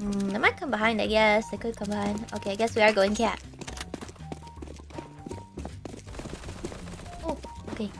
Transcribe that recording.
Mm, they might come behind, I guess. They could come behind. Okay, I guess we are going cat. Oh, okay.